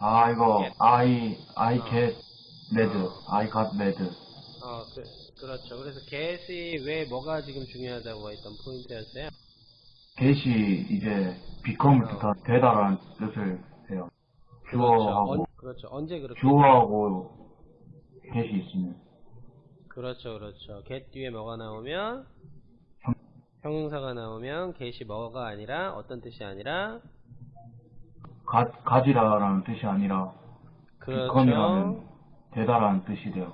아, 이거, Get. I, I 어. get mad. 어. I got mad. 어, 그, 그렇죠. 그래서 get이 왜 뭐가 지금 중요하다고 했던 포인트였어요? get이 이제 become을 어. 뜻한 되다라는 뜻을 해요. 그렇죠. 주어하고, 언, 그렇죠. 언제 그렇게? 주어하고 get이 있으면. 그렇죠, 그렇죠. get 뒤에 뭐가 나오면 형- 형용사가 나오면 get이 뭐가 아니라 어떤 뜻이 아니라 가, 가지라라는 뜻이 아니라, 그렇죠. 되다라는 뜻이 돼요.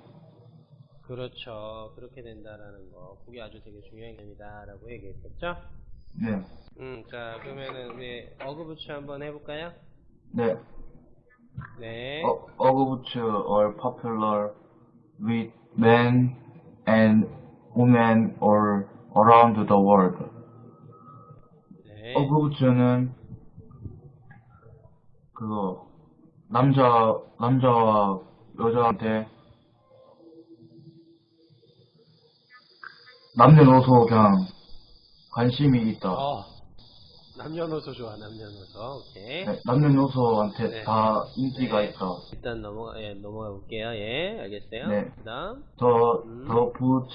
그렇죠. 그렇게 된다라는 거. 그게 아주 되게 중요한 겁니다라고 얘기했겠죠? 네. 음, 자, 그러면은 우리 어그부츠 한번 해볼까요? 네. 네. 어, 어그부츠 are popular with men and women all around the world. 네. 어그부츠는 그거 남자 남자와 여자한테 남녀노소 그냥 관심이 있다. 어. 남녀노소 좋아, 남녀노소. 오케이. 네, 남녀노소한테 네. 다 인기가 네. 있다. 일단 넘어가, 예, 넘어가 볼게요. 예, 알겠어요. 네. 그 다음. The 음. the boot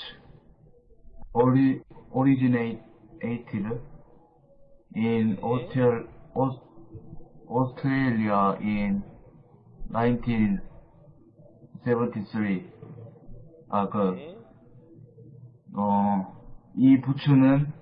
ori, originated in 네. Australia, Australia in 1973. 아, 그, 네. 어, 이 부츠는